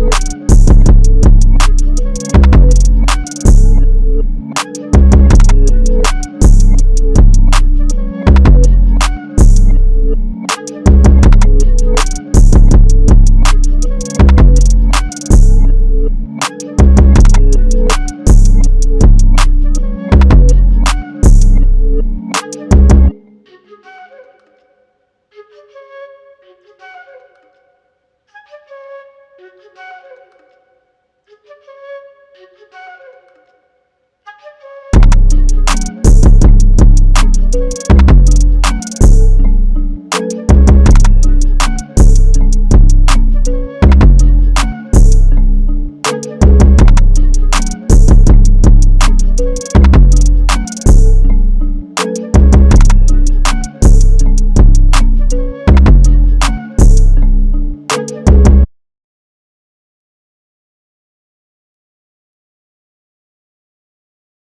you Thank you.